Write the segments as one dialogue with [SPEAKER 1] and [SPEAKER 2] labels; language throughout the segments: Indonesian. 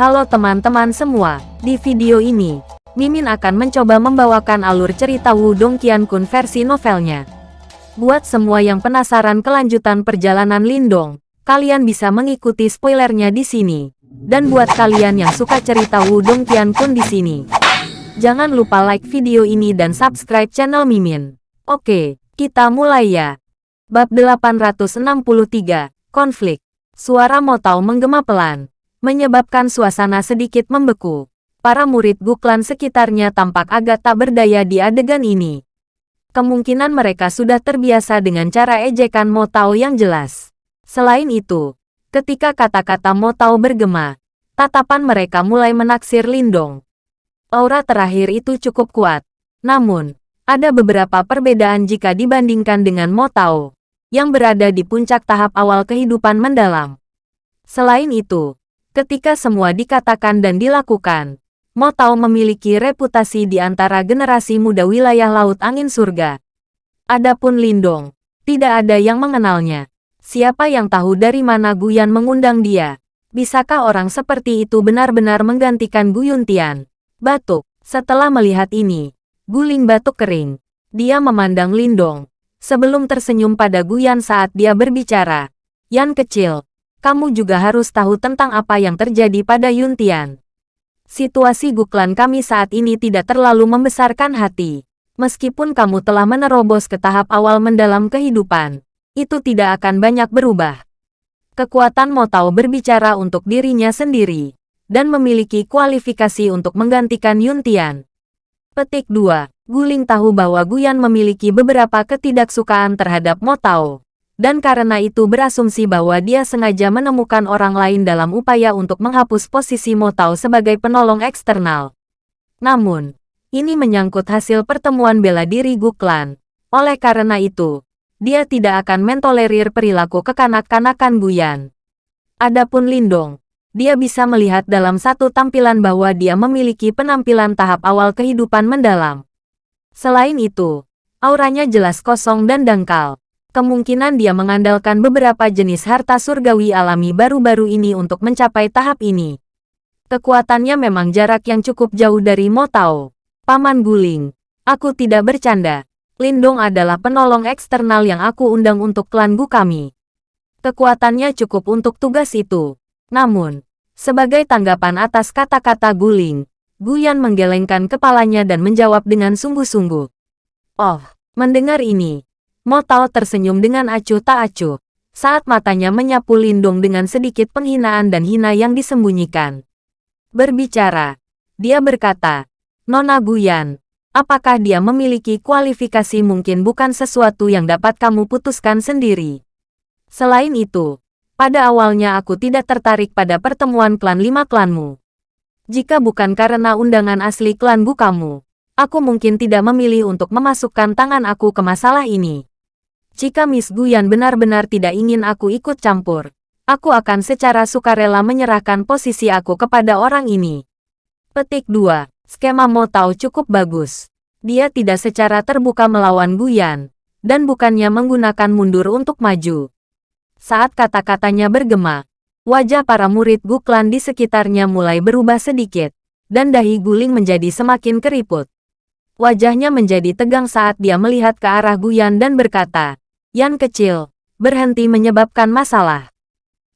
[SPEAKER 1] Halo teman-teman semua, di video ini, Mimin akan mencoba membawakan alur cerita Wudong Qiankun versi novelnya. Buat semua yang penasaran kelanjutan perjalanan Lindong, kalian bisa mengikuti spoilernya di sini. Dan buat kalian yang suka cerita Wudong Qiankun di sini, jangan lupa like video ini dan subscribe channel Mimin. Oke, kita mulai ya. Bab 863, Konflik. Suara Motau menggema pelan menyebabkan suasana sedikit membeku. Para murid Guklan sekitarnya tampak agak tak berdaya di adegan ini. Kemungkinan mereka sudah terbiasa dengan cara ejekan Motao yang jelas. Selain itu, ketika kata-kata Motao bergema, tatapan mereka mulai menaksir Lindong. Aura terakhir itu cukup kuat. Namun, ada beberapa perbedaan jika dibandingkan dengan Motao, yang berada di puncak tahap awal kehidupan mendalam. Selain itu, Ketika semua dikatakan dan dilakukan, Mo Tao memiliki reputasi di antara generasi muda wilayah Laut Angin Surga. Adapun Lindong, tidak ada yang mengenalnya. Siapa yang tahu dari mana Guyan mengundang dia? Bisakah orang seperti itu benar-benar menggantikan Guyun Tian? Batuk. Setelah melihat ini, Guling batuk kering. Dia memandang Lindong. Sebelum tersenyum pada Guyan saat dia berbicara. Yan kecil, kamu juga harus tahu tentang apa yang terjadi pada Yuntian. Situasi Guklan kami saat ini tidak terlalu membesarkan hati. Meskipun kamu telah menerobos ke tahap awal mendalam kehidupan, itu tidak akan banyak berubah. Kekuatan Motau berbicara untuk dirinya sendiri, dan memiliki kualifikasi untuk menggantikan Yuntian. Petik 2. Guling tahu bahwa Guyan memiliki beberapa ketidaksukaan terhadap Motau dan karena itu berasumsi bahwa dia sengaja menemukan orang lain dalam upaya untuk menghapus posisi Motau sebagai penolong eksternal. Namun, ini menyangkut hasil pertemuan bela diri Guklan. Oleh karena itu, dia tidak akan mentolerir perilaku kekanak-kanakan Guyan. Adapun Lindong, dia bisa melihat dalam satu tampilan bahwa dia memiliki penampilan tahap awal kehidupan mendalam. Selain itu, auranya jelas kosong dan dangkal kemungkinan dia mengandalkan beberapa jenis harta surgawi alami baru-baru ini untuk mencapai tahap ini. Kekuatannya memang jarak yang cukup jauh dari Motao. Paman Guling, aku tidak bercanda. Lindong adalah penolong eksternal yang aku undang untuk klan Gu kami. Kekuatannya cukup untuk tugas itu. Namun, sebagai tanggapan atas kata-kata Guling, Guyan menggelengkan kepalanya dan menjawab dengan sungguh-sungguh. Oh, mendengar ini, Mo Tao tersenyum dengan acuh tak acuh, saat matanya menyapu Lindung dengan sedikit penghinaan dan hina yang disembunyikan. Berbicara, dia berkata, Nona Guyan, apakah dia memiliki kualifikasi mungkin bukan sesuatu yang dapat kamu putuskan sendiri. Selain itu, pada awalnya aku tidak tertarik pada pertemuan klan lima klanmu. Jika bukan karena undangan asli klan Bu kamu, aku mungkin tidak memilih untuk memasukkan tangan aku ke masalah ini. Jika Miss Guyan benar-benar tidak ingin aku ikut campur, aku akan secara sukarela menyerahkan posisi aku kepada orang ini. Petik 2. Skema Mo Tao cukup bagus. Dia tidak secara terbuka melawan Guyan, dan bukannya menggunakan mundur untuk maju. Saat kata-katanya bergema, wajah para murid Guklan di sekitarnya mulai berubah sedikit, dan dahi guling menjadi semakin keriput. Wajahnya menjadi tegang saat dia melihat ke arah Guyan dan berkata, Yan kecil, berhenti menyebabkan masalah.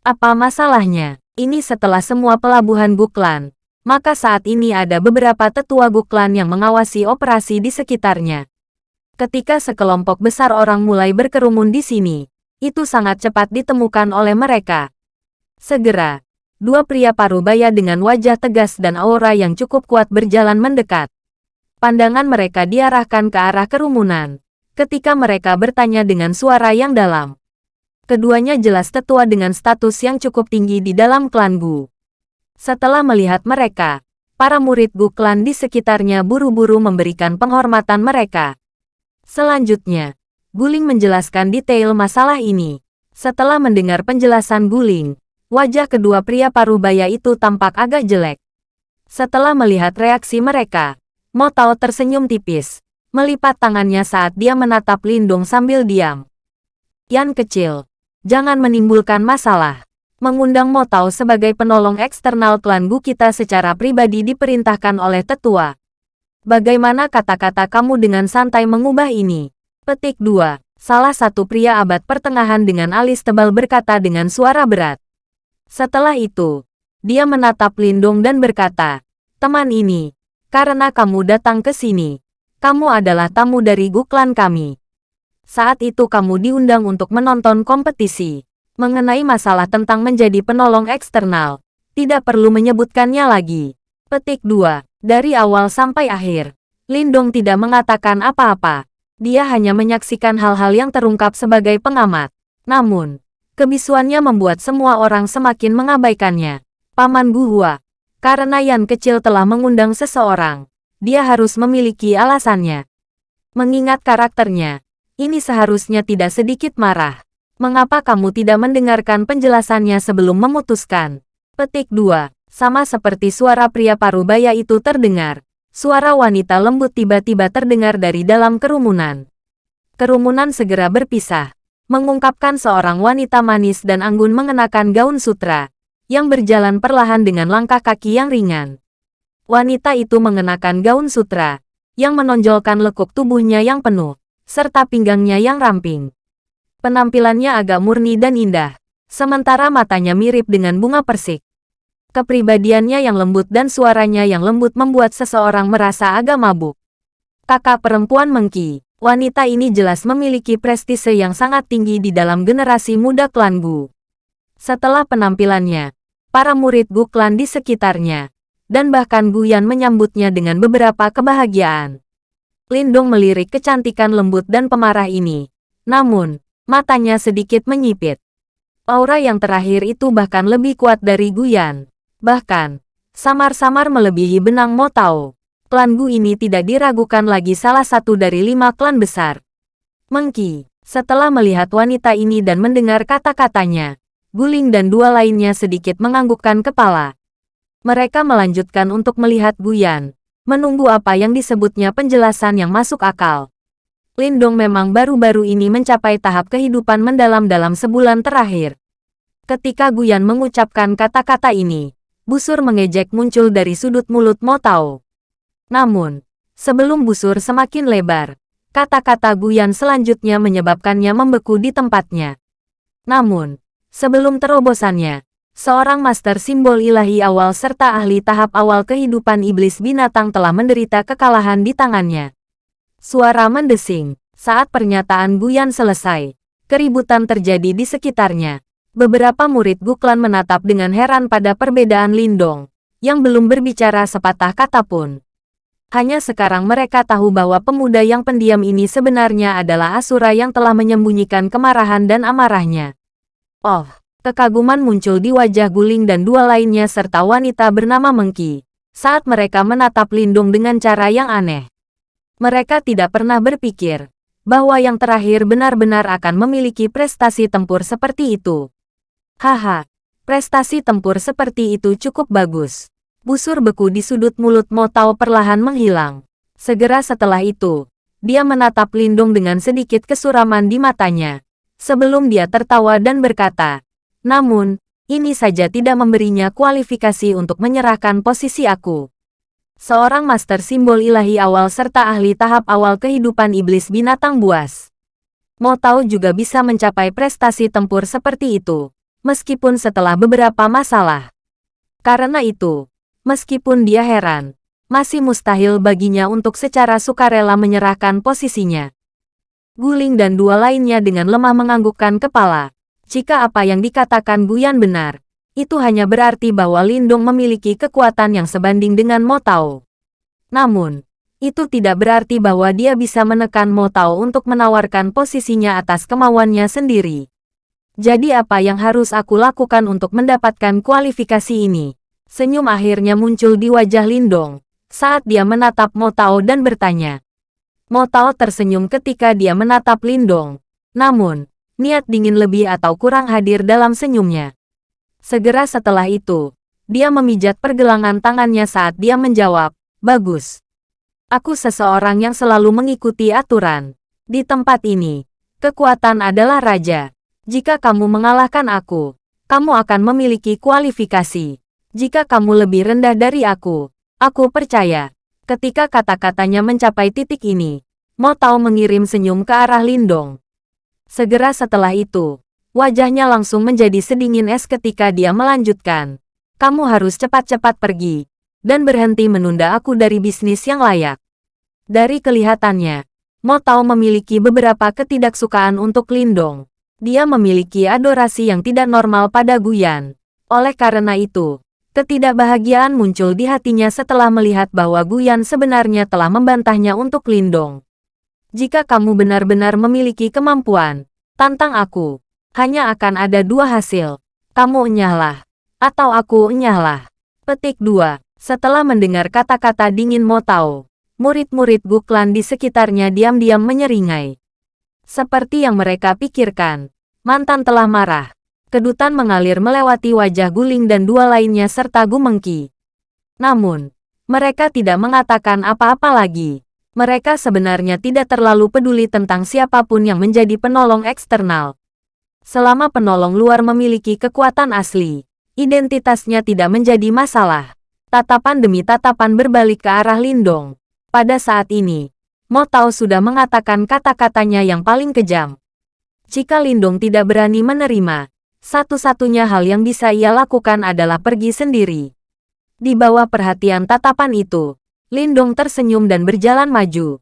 [SPEAKER 1] Apa masalahnya? Ini setelah semua pelabuhan Guklan. Maka saat ini ada beberapa tetua Guklan yang mengawasi operasi di sekitarnya. Ketika sekelompok besar orang mulai berkerumun di sini, itu sangat cepat ditemukan oleh mereka. Segera, dua pria parubaya dengan wajah tegas dan aura yang cukup kuat berjalan mendekat. Pandangan mereka diarahkan ke arah kerumunan ketika mereka bertanya dengan suara yang dalam. Keduanya jelas tetua dengan status yang cukup tinggi di dalam klan Gu. Setelah melihat mereka, para murid Gu klan di sekitarnya buru-buru memberikan penghormatan mereka. Selanjutnya, Guling menjelaskan detail masalah ini. Setelah mendengar penjelasan Guling, wajah kedua pria parubaya itu tampak agak jelek. Setelah melihat reaksi mereka, Motao tersenyum tipis, melipat tangannya saat dia menatap Lindung sambil diam. Yan kecil, jangan menimbulkan masalah. Mengundang Mo Tao sebagai penolong eksternal klan Gu kita secara pribadi diperintahkan oleh tetua. Bagaimana kata-kata kamu dengan santai mengubah ini? Petik 2. Salah satu pria abad pertengahan dengan alis tebal berkata dengan suara berat. Setelah itu, dia menatap Lindong dan berkata, Teman ini, karena kamu datang ke sini, kamu adalah tamu dari Gu klan kami. Saat itu kamu diundang untuk menonton kompetisi. Mengenai masalah tentang menjadi penolong eksternal, tidak perlu menyebutkannya lagi. Petik 2. Dari awal sampai akhir, Lindong tidak mengatakan apa-apa. Dia hanya menyaksikan hal-hal yang terungkap sebagai pengamat. Namun, kebisuannya membuat semua orang semakin mengabaikannya. Paman Guhua, karena Yan kecil telah mengundang seseorang, dia harus memiliki alasannya. Mengingat karakternya, ini seharusnya tidak sedikit marah. Mengapa kamu tidak mendengarkan penjelasannya sebelum memutuskan? Petik 2. Sama seperti suara pria parubaya itu terdengar. Suara wanita lembut tiba-tiba terdengar dari dalam kerumunan. Kerumunan segera berpisah. Mengungkapkan seorang wanita manis dan anggun mengenakan gaun sutra. Yang berjalan perlahan dengan langkah kaki yang ringan. Wanita itu mengenakan gaun sutra. Yang menonjolkan lekuk tubuhnya yang penuh. Serta pinggangnya yang ramping. Penampilannya agak murni dan indah, sementara matanya mirip dengan bunga persik. Kepribadiannya yang lembut dan suaranya yang lembut membuat seseorang merasa agak mabuk. Kakak perempuan Mengki, wanita ini jelas memiliki prestise yang sangat tinggi di dalam generasi muda klan Gu. Setelah penampilannya, para murid Gu klan di sekitarnya, dan bahkan Guyan menyambutnya dengan beberapa kebahagiaan. Lindong melirik kecantikan lembut dan pemarah ini. Namun, Matanya sedikit menyipit. Aura yang terakhir itu bahkan lebih kuat dari Guyan. Bahkan, samar-samar melebihi benang Motao. Klan Gu ini tidak diragukan lagi salah satu dari lima klan besar. Mengki, setelah melihat wanita ini dan mendengar kata-katanya, Guling dan dua lainnya sedikit menganggukkan kepala. Mereka melanjutkan untuk melihat Guyan, menunggu apa yang disebutnya penjelasan yang masuk akal. Lindong memang baru-baru ini mencapai tahap kehidupan mendalam dalam sebulan terakhir. Ketika Guyan mengucapkan kata-kata ini, busur mengejek muncul dari sudut mulut Mo Tao. Namun, sebelum busur semakin lebar, kata-kata Guyan selanjutnya menyebabkannya membeku di tempatnya. Namun, sebelum terobosannya, seorang master simbol ilahi awal serta ahli tahap awal kehidupan iblis binatang telah menderita kekalahan di tangannya. Suara mendesing. Saat pernyataan Guyan selesai, keributan terjadi di sekitarnya. Beberapa murid Guklan menatap dengan heran pada perbedaan Lindong, yang belum berbicara sepatah kata pun. Hanya sekarang mereka tahu bahwa pemuda yang pendiam ini sebenarnya adalah Asura yang telah menyembunyikan kemarahan dan amarahnya. Oh, kekaguman muncul di wajah Guling dan dua lainnya serta wanita bernama Mengki, saat mereka menatap Lindung dengan cara yang aneh. Mereka tidak pernah berpikir bahwa yang terakhir benar-benar akan memiliki prestasi tempur seperti itu. Haha, prestasi tempur seperti itu cukup bagus. Busur beku di sudut mulut Motao perlahan menghilang. Segera setelah itu, dia menatap Lindung dengan sedikit kesuraman di matanya. Sebelum dia tertawa dan berkata, namun, ini saja tidak memberinya kualifikasi untuk menyerahkan posisi aku seorang master simbol ilahi awal serta ahli tahap awal kehidupan iblis binatang buas. Mau tahu juga bisa mencapai prestasi tempur seperti itu, meskipun setelah beberapa masalah. Karena itu, meskipun dia heran, masih mustahil baginya untuk secara sukarela menyerahkan posisinya. Guling dan dua lainnya dengan lemah menganggukkan kepala. Jika apa yang dikatakan Guyan benar, itu hanya berarti bahwa Lindung memiliki kekuatan yang sebanding dengan Mo Tao. Namun, itu tidak berarti bahwa dia bisa menekan Mo Tao untuk menawarkan posisinya atas kemauannya sendiri. Jadi apa yang harus aku lakukan untuk mendapatkan kualifikasi ini? Senyum akhirnya muncul di wajah Lindong saat dia menatap Mo Tao dan bertanya. Mo Tao tersenyum ketika dia menatap Lindong. Namun, niat dingin lebih atau kurang hadir dalam senyumnya. Segera setelah itu, dia memijat pergelangan tangannya saat dia menjawab, Bagus. Aku seseorang yang selalu mengikuti aturan. Di tempat ini, kekuatan adalah raja. Jika kamu mengalahkan aku, kamu akan memiliki kualifikasi. Jika kamu lebih rendah dari aku, aku percaya. Ketika kata-katanya mencapai titik ini, Mo Tao mengirim senyum ke arah Lindong. Segera setelah itu, wajahnya langsung menjadi sedingin es ketika dia melanjutkan. Kamu harus cepat-cepat pergi, dan berhenti menunda aku dari bisnis yang layak. Dari kelihatannya, Mo Tao memiliki beberapa ketidaksukaan untuk Lindong. Dia memiliki adorasi yang tidak normal pada Guyan. Oleh karena itu, Ketidakbahagiaan muncul di hatinya setelah melihat bahwa Guyan sebenarnya telah membantahnya untuk Lindong. Jika kamu benar-benar memiliki kemampuan, tantang aku. Hanya akan ada dua hasil. Kamu enyahlah. Atau aku enyahlah. Petik 2. Setelah mendengar kata-kata dingin Motao, murid-murid Guklan di sekitarnya diam-diam menyeringai. Seperti yang mereka pikirkan, mantan telah marah. Kedutan mengalir melewati wajah Guling dan dua lainnya serta Gumengki. Namun, mereka tidak mengatakan apa-apa lagi. Mereka sebenarnya tidak terlalu peduli tentang siapa pun yang menjadi penolong eksternal. Selama penolong luar memiliki kekuatan asli, identitasnya tidak menjadi masalah. Tatapan demi tatapan berbalik ke arah Lindong. Pada saat ini, Mo Tao sudah mengatakan kata-katanya yang paling kejam. Jika Lindong tidak berani menerima, satu-satunya hal yang bisa ia lakukan adalah pergi sendiri. Di bawah perhatian tatapan itu, Lindong tersenyum dan berjalan maju.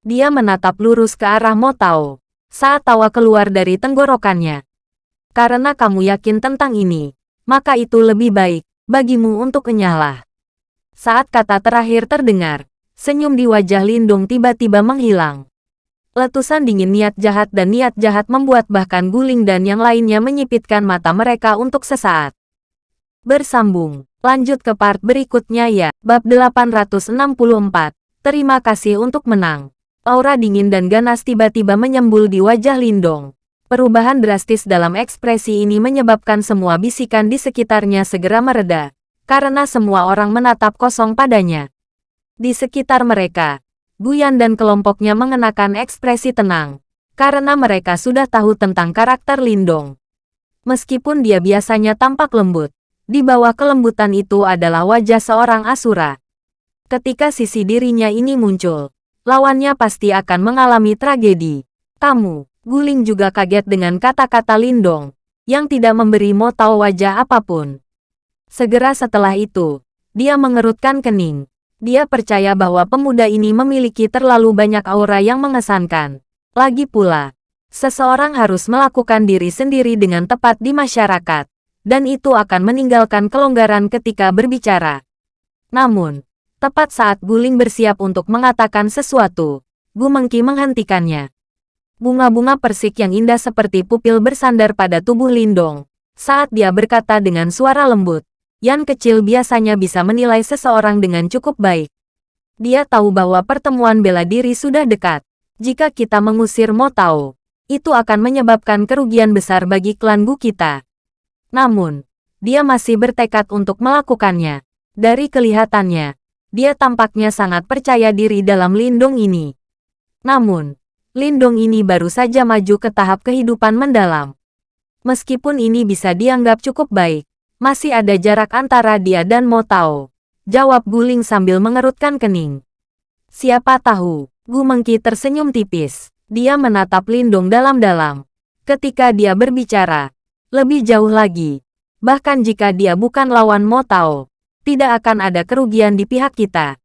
[SPEAKER 1] Dia menatap lurus ke arah Motao saat tawa keluar dari tenggorokannya. Karena kamu yakin tentang ini, maka itu lebih baik bagimu untuk enyahlah. Saat kata terakhir terdengar, senyum di wajah Lindong tiba-tiba menghilang. Letusan dingin niat jahat dan niat jahat membuat bahkan Guling dan yang lainnya menyipitkan mata mereka untuk sesaat. Bersambung. Lanjut ke part berikutnya ya. Bab 864. Terima kasih untuk menang. Aura dingin dan ganas tiba-tiba menyembul di wajah Lindong. Perubahan drastis dalam ekspresi ini menyebabkan semua bisikan di sekitarnya segera mereda, karena semua orang menatap kosong padanya. Di sekitar mereka, Guyan dan kelompoknya mengenakan ekspresi tenang, karena mereka sudah tahu tentang karakter Lindong. Meskipun dia biasanya tampak lembut, di bawah kelembutan itu adalah wajah seorang Asura. Ketika sisi dirinya ini muncul, lawannya pasti akan mengalami tragedi. Kamu, Guling juga kaget dengan kata-kata Lindong, yang tidak memberi Mo tahu wajah apa pun. Segera setelah itu, dia mengerutkan kening. Dia percaya bahwa pemuda ini memiliki terlalu banyak aura yang mengesankan. Lagi pula, seseorang harus melakukan diri sendiri dengan tepat di masyarakat, dan itu akan meninggalkan kelonggaran ketika berbicara. Namun, tepat saat Guling bersiap untuk mengatakan sesuatu, Gumengki menghentikannya. Bunga-bunga persik yang indah seperti pupil bersandar pada tubuh Lindong, saat dia berkata dengan suara lembut, Yan kecil biasanya bisa menilai seseorang dengan cukup baik. Dia tahu bahwa pertemuan bela diri sudah dekat. Jika kita mengusir Mo Tao, itu akan menyebabkan kerugian besar bagi klan Gu kita. Namun, dia masih bertekad untuk melakukannya. Dari kelihatannya, dia tampaknya sangat percaya diri dalam lindung ini. Namun, lindung ini baru saja maju ke tahap kehidupan mendalam. Meskipun ini bisa dianggap cukup baik, masih ada jarak antara dia dan Mo Tao. Jawab Guling sambil mengerutkan kening. Siapa tahu, Gu Mengki tersenyum tipis. Dia menatap Lindong dalam-dalam. Ketika dia berbicara, lebih jauh lagi. Bahkan jika dia bukan lawan Mo Tao, tidak akan ada kerugian di pihak kita.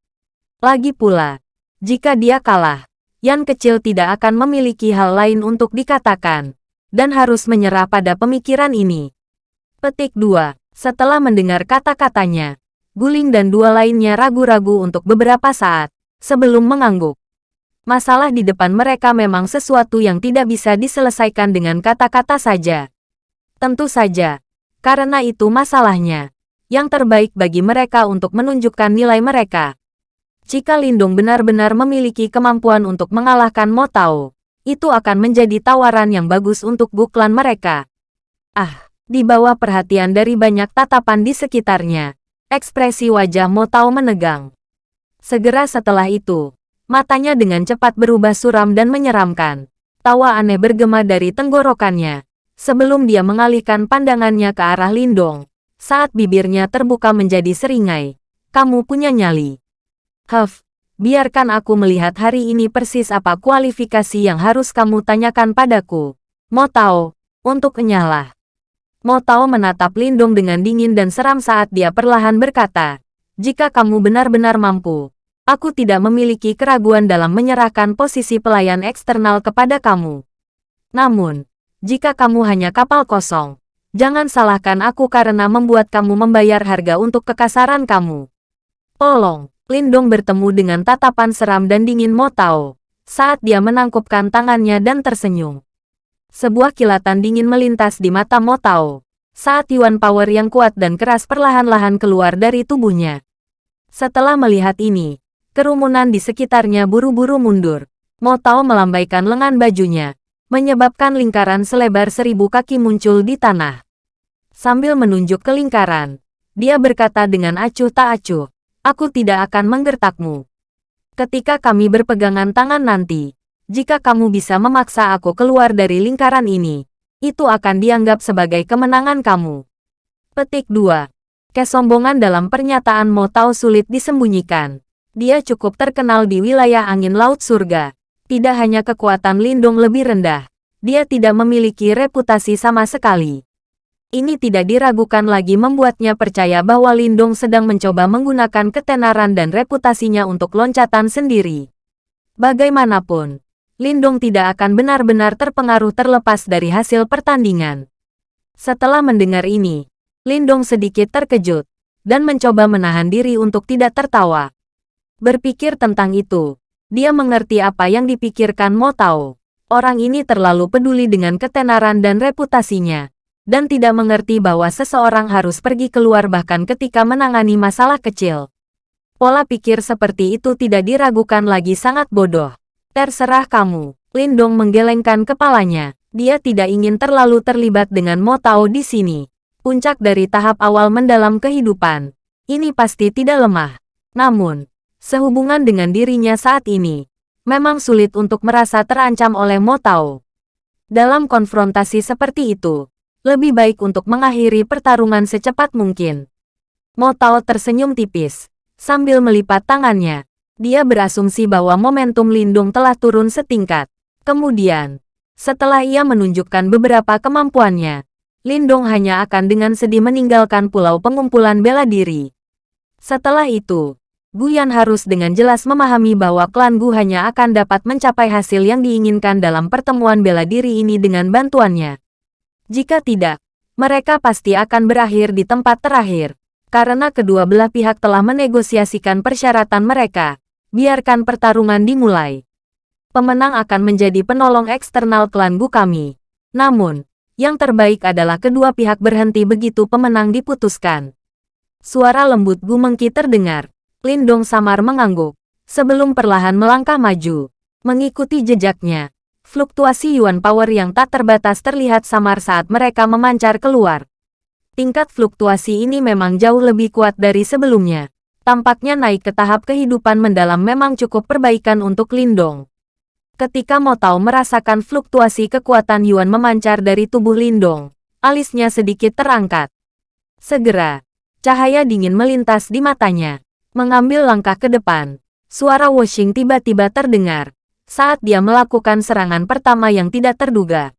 [SPEAKER 1] Lagi pula, jika dia kalah, Yan kecil tidak akan memiliki hal lain untuk dikatakan, dan harus menyerah pada pemikiran ini. Petik 2. Setelah mendengar kata-katanya, Guling dan dua lainnya ragu-ragu untuk beberapa saat, sebelum mengangguk. Masalah di depan mereka memang sesuatu yang tidak bisa diselesaikan dengan kata-kata saja. Tentu saja, karena itu masalahnya. Yang terbaik bagi mereka untuk menunjukkan nilai mereka. Jika Lindung benar-benar memiliki kemampuan untuk mengalahkan Mo Tao, itu akan menjadi tawaran yang bagus untuk buklan mereka. Ah, di bawah perhatian dari banyak tatapan di sekitarnya, ekspresi wajah Mo Tao menegang. Segera setelah itu, matanya dengan cepat berubah suram dan menyeramkan. Tawa aneh bergema dari tenggorokannya, sebelum dia mengalihkan pandangannya ke arah Lindong. Saat bibirnya terbuka menjadi seringai. Kamu punya nyali. Huff, biarkan aku melihat hari ini persis apa kualifikasi yang harus kamu tanyakan padaku. Mo Tao, untuk kenyalah. Mo Tao menatap Lindong dengan dingin dan seram saat dia perlahan berkata, jika kamu benar-benar mampu, aku tidak memiliki keraguan dalam menyerahkan posisi pelayan eksternal kepada kamu. Namun, jika kamu hanya kapal kosong, jangan salahkan aku karena membuat kamu membayar harga untuk kekasaran kamu. Tolong, Lindong bertemu dengan tatapan seram dan dingin Mo Tao saat dia menangkupkan tangannya dan tersenyum. Sebuah kilatan dingin melintas di mata Mo Tao saat Yuan Power yang kuat dan keras perlahan-lahan keluar dari tubuhnya. Setelah melihat ini, kerumunan di sekitarnya buru-buru mundur. Mo Tao melambaikan lengan bajunya, menyebabkan lingkaran selebar seribu kaki muncul di tanah. Sambil menunjuk ke lingkaran, dia berkata dengan acuh tak acuh, Aku tidak akan menggertakmu. Ketika kami berpegangan tangan nanti, jika kamu bisa memaksa aku keluar dari lingkaran ini, itu akan dianggap sebagai kemenangan kamu. Petik 2. Kesombongan dalam pernyataan Mo Tao sulit disembunyikan. Dia cukup terkenal di wilayah angin laut surga. Tidak hanya kekuatan lindung lebih rendah, dia tidak memiliki reputasi sama sekali. Ini tidak diragukan lagi membuatnya percaya bahwa Lindong sedang mencoba menggunakan ketenaran dan reputasinya untuk loncatan sendiri. Bagaimanapun, Lindong tidak akan benar-benar terpengaruh terlepas dari hasil pertandingan. Setelah mendengar ini, Lindong sedikit terkejut dan mencoba menahan diri untuk tidak tertawa. Berpikir tentang itu, dia mengerti apa yang dipikirkan Mo Tao. Orang ini terlalu peduli dengan ketenaran dan reputasinya dan tidak mengerti bahwa seseorang harus pergi keluar bahkan ketika menangani masalah kecil. Pola pikir seperti itu tidak diragukan lagi sangat bodoh. Terserah kamu. Lindong menggelengkan kepalanya. Dia tidak ingin terlalu terlibat dengan Mo Tao di sini. Puncak dari tahap awal mendalam kehidupan. Ini pasti tidak lemah. Namun, sehubungan dengan dirinya saat ini, memang sulit untuk merasa terancam oleh Mo Tao. Dalam konfrontasi seperti itu, lebih baik untuk mengakhiri pertarungan secepat mungkin. Mo Tao tersenyum tipis. Sambil melipat tangannya, dia berasumsi bahwa momentum lindung telah turun setingkat. Kemudian, setelah ia menunjukkan beberapa kemampuannya, Lindung hanya akan dengan sedih meninggalkan pulau pengumpulan bela diri. Setelah itu, Guyan harus dengan jelas memahami bahwa klan Gu hanya akan dapat mencapai hasil yang diinginkan dalam pertemuan bela diri ini dengan bantuannya. Jika tidak, mereka pasti akan berakhir di tempat terakhir. Karena kedua belah pihak telah menegosiasikan persyaratan mereka, biarkan pertarungan dimulai. Pemenang akan menjadi penolong eksternal klan Gu kami. Namun, yang terbaik adalah kedua pihak berhenti begitu pemenang diputuskan. Suara lembut Gu Mengki terdengar. Lindong samar mengangguk. Sebelum perlahan melangkah maju. Mengikuti jejaknya, Fluktuasi Yuan Power yang tak terbatas terlihat samar saat mereka memancar keluar. Tingkat fluktuasi ini memang jauh lebih kuat dari sebelumnya. Tampaknya naik ke tahap kehidupan mendalam memang cukup perbaikan untuk Lindong. Ketika Mo Tao merasakan fluktuasi kekuatan Yuan memancar dari tubuh Lindong, alisnya sedikit terangkat. Segera, cahaya dingin melintas di matanya. Mengambil langkah ke depan, suara washing tiba-tiba terdengar saat dia melakukan serangan pertama yang tidak terduga.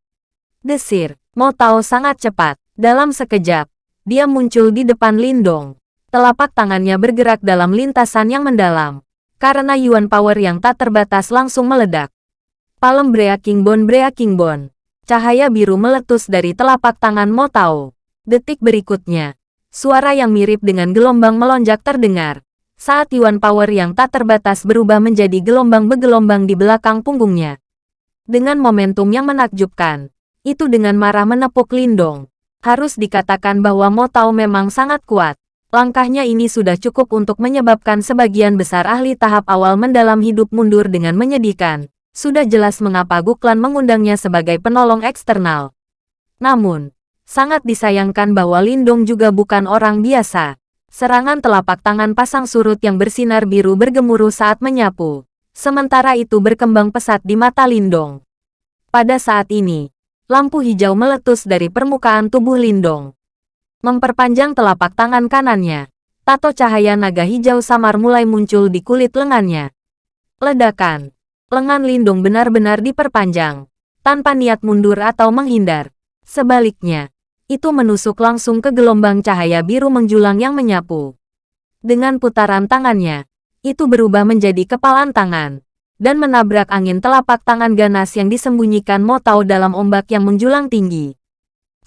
[SPEAKER 1] Desir, Mo Tao sangat cepat. Dalam sekejap, dia muncul di depan Lindong. Telapak tangannya bergerak dalam lintasan yang mendalam. Karena Yuan Power yang tak terbatas langsung meledak. Palem Breaking Bone Breaking Bone. Cahaya biru meletus dari telapak tangan Mo Tao. Detik berikutnya, suara yang mirip dengan gelombang melonjak terdengar saat Yuan Power yang tak terbatas berubah menjadi gelombang begelombang di belakang punggungnya. Dengan momentum yang menakjubkan, itu dengan marah menepuk Lindong. Harus dikatakan bahwa Mo Tao memang sangat kuat. Langkahnya ini sudah cukup untuk menyebabkan sebagian besar ahli tahap awal mendalam hidup mundur dengan menyedihkan. Sudah jelas mengapa Guklan mengundangnya sebagai penolong eksternal. Namun, sangat disayangkan bahwa Lindong juga bukan orang biasa. Serangan telapak tangan pasang surut yang bersinar biru bergemuruh saat menyapu. Sementara itu berkembang pesat di mata Lindong. Pada saat ini, lampu hijau meletus dari permukaan tubuh Lindong. Memperpanjang telapak tangan kanannya, tato cahaya naga hijau samar mulai muncul di kulit lengannya. Ledakan. Lengan Lindung benar-benar diperpanjang, tanpa niat mundur atau menghindar. Sebaliknya, itu menusuk langsung ke gelombang cahaya biru menjulang yang menyapu. Dengan putaran tangannya, itu berubah menjadi kepalan tangan, dan menabrak angin telapak tangan ganas yang disembunyikan Motao dalam ombak yang menjulang tinggi.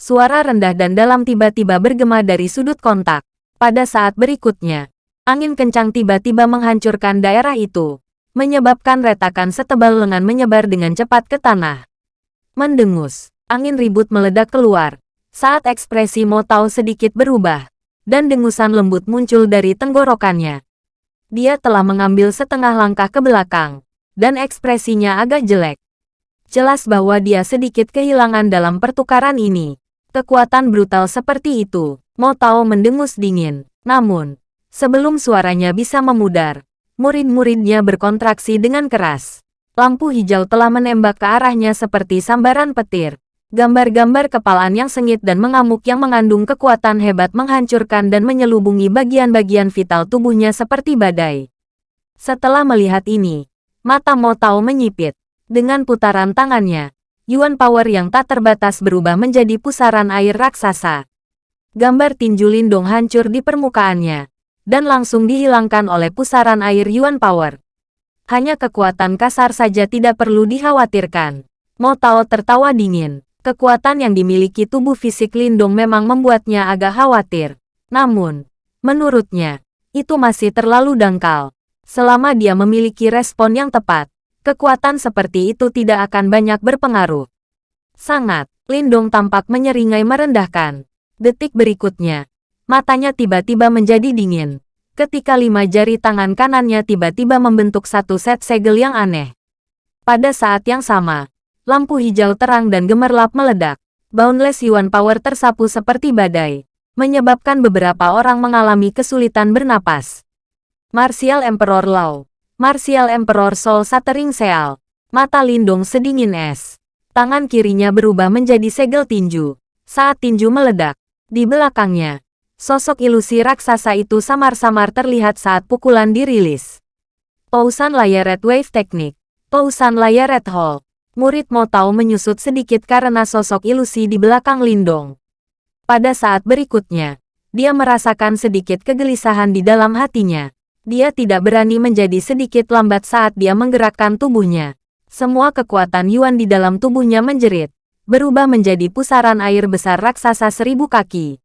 [SPEAKER 1] Suara rendah dan dalam tiba-tiba bergema dari sudut kontak. Pada saat berikutnya, angin kencang tiba-tiba menghancurkan daerah itu, menyebabkan retakan setebal lengan menyebar dengan cepat ke tanah. Mendengus, angin ribut meledak keluar, saat ekspresi Motao sedikit berubah, dan dengusan lembut muncul dari tenggorokannya. Dia telah mengambil setengah langkah ke belakang, dan ekspresinya agak jelek. Jelas bahwa dia sedikit kehilangan dalam pertukaran ini. Kekuatan brutal seperti itu, Mo Tao mendengus dingin. Namun, sebelum suaranya bisa memudar, murid-muridnya berkontraksi dengan keras. Lampu hijau telah menembak ke arahnya seperti sambaran petir. Gambar-gambar kepalaan yang sengit dan mengamuk yang mengandung kekuatan hebat menghancurkan dan menyelubungi bagian-bagian vital tubuhnya seperti badai. Setelah melihat ini, Mata Mo Tao menyipit. Dengan putaran tangannya, Yuan Power yang tak terbatas berubah menjadi pusaran air raksasa. Gambar tinju Lindong hancur di permukaannya, dan langsung dihilangkan oleh pusaran air Yuan Power. Hanya kekuatan kasar saja tidak perlu dikhawatirkan. Mo Tao tertawa dingin. Kekuatan yang dimiliki tubuh fisik Lindong memang membuatnya agak khawatir. Namun, menurutnya, itu masih terlalu dangkal. Selama dia memiliki respon yang tepat, kekuatan seperti itu tidak akan banyak berpengaruh. Sangat, Lindong tampak menyeringai merendahkan. Detik berikutnya, matanya tiba-tiba menjadi dingin. Ketika lima jari tangan kanannya tiba-tiba membentuk satu set segel yang aneh. Pada saat yang sama, lampu hijau terang dan gemerlap meledak. Boundless Yuan Power tersapu seperti badai, menyebabkan beberapa orang mengalami kesulitan bernapas. Martial Emperor Lao. Martial Emperor Soul Shattering Seal. Mata Lindung sedingin es. Tangan kirinya berubah menjadi segel tinju. Saat tinju meledak, di belakangnya, sosok ilusi raksasa itu samar-samar terlihat saat pukulan dirilis. Pausan layar Red Wave Teknik. Pausan layar Red Hall. Murid Motau menyusut sedikit karena sosok ilusi di belakang Lindong. Pada saat berikutnya, dia merasakan sedikit kegelisahan di dalam hatinya. Dia tidak berani menjadi sedikit lambat saat dia menggerakkan tubuhnya. Semua kekuatan Yuan di dalam tubuhnya menjerit, berubah menjadi pusaran air besar raksasa seribu kaki.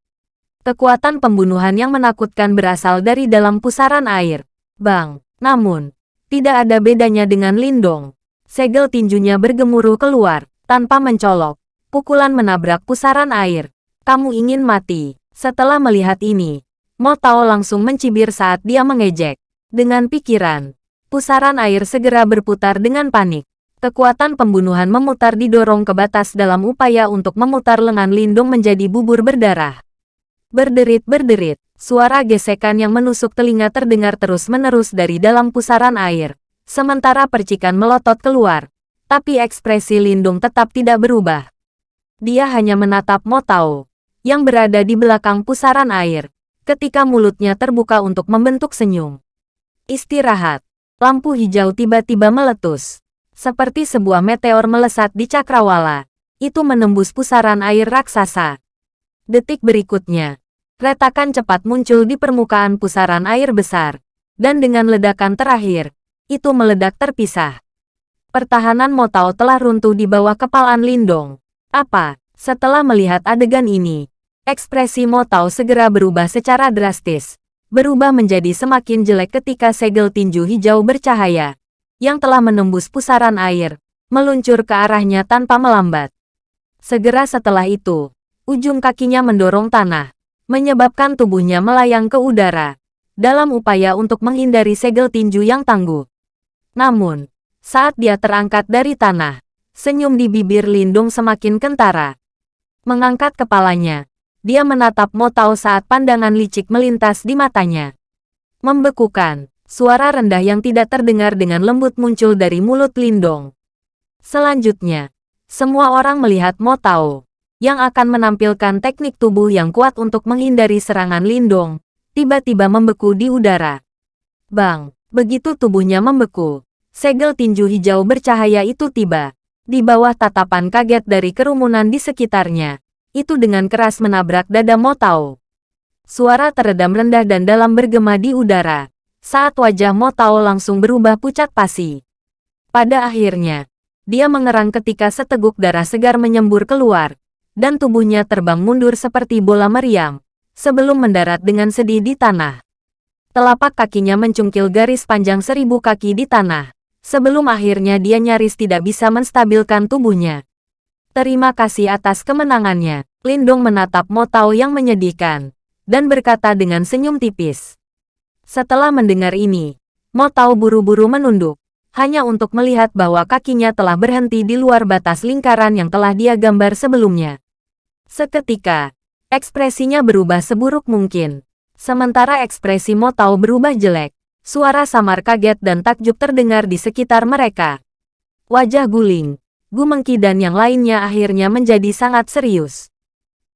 [SPEAKER 1] Kekuatan pembunuhan yang menakutkan berasal dari dalam pusaran air. Bang, namun, tidak ada bedanya dengan Lindong. Segel tinjunya bergemuruh keluar, tanpa mencolok. Pukulan menabrak pusaran air. Kamu ingin mati. Setelah melihat ini, Mo Tao langsung mencibir saat dia mengejek. Dengan pikiran, pusaran air segera berputar dengan panik. Kekuatan pembunuhan memutar didorong ke batas dalam upaya untuk memutar lengan Lindung menjadi bubur berdarah. Berderit-berderit, suara gesekan yang menusuk telinga terdengar terus-menerus dari dalam pusaran air. Sementara percikan melotot keluar, tapi ekspresi Lindung tetap tidak berubah. Dia hanya menatap Mo Tao, yang berada di belakang pusaran air ketika mulutnya terbuka untuk membentuk senyum. Istirahat. Lampu hijau tiba-tiba meletus. Seperti sebuah meteor melesat di cakrawala. Itu menembus pusaran air raksasa. Detik berikutnya, retakan cepat muncul di permukaan pusaran air besar. Dan dengan ledakan terakhir, itu meledak terpisah. Pertahanan Motao telah runtuh di bawah kepalaan Lindong. Apa? Setelah melihat adegan ini, Ekspresi Mo Tao segera berubah secara drastis. Berubah menjadi semakin jelek ketika segel tinju hijau bercahaya, yang telah menembus pusaran air, meluncur ke arahnya tanpa melambat. Segera setelah itu, ujung kakinya mendorong tanah, menyebabkan tubuhnya melayang ke udara, dalam upaya untuk menghindari segel tinju yang tangguh. Namun, saat dia terangkat dari tanah, senyum di bibir Lindung semakin kentara. Mengangkat kepalanya, dia menatap Mo Tao saat pandangan licik melintas di matanya. Membekukan, suara rendah yang tidak terdengar dengan lembut muncul dari mulut Lindong. Selanjutnya, Semua orang melihat Mo Tao, yang akan menampilkan teknik tubuh yang kuat untuk menghindari serangan Lindong, tiba-tiba membeku di udara. Bang, begitu tubuhnya membeku, segel tinju hijau bercahaya itu tiba. Di bawah tatapan kaget dari kerumunan di sekitarnya, itu dengan keras menabrak dada Mo Tao. Suara teredam rendah dan dalam bergema di udara, saat wajah Mo Tao langsung berubah pucat pasi. Pada akhirnya, dia mengerang ketika seteguk darah segar menyembur keluar, dan tubuhnya terbang mundur seperti bola meriam, sebelum mendarat dengan sedih di tanah. Telapak kakinya mencungkil garis panjang seribu kaki di tanah, sebelum akhirnya dia nyaris tidak bisa menstabilkan tubuhnya. Terima kasih atas kemenangannya, Lindong menatap Mo Tao yang menyedihkan, dan berkata dengan senyum tipis. Setelah mendengar ini, Mo Tao buru-buru menunduk, hanya untuk melihat bahwa kakinya telah berhenti di luar batas lingkaran yang telah dia gambar sebelumnya. Seketika, ekspresinya berubah seburuk mungkin. Sementara ekspresi Mo Tao berubah jelek, suara samar kaget dan takjub terdengar di sekitar mereka. Wajah guling, Gu Mengki dan yang lainnya akhirnya menjadi sangat serius.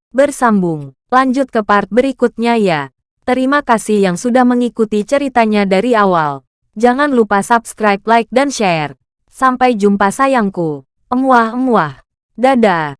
[SPEAKER 1] Bersambung, lanjut ke part berikutnya ya. Terima kasih yang sudah mengikuti ceritanya dari awal. Jangan lupa subscribe, like, dan share. Sampai jumpa sayangku. Emuah-emuah. Dadah.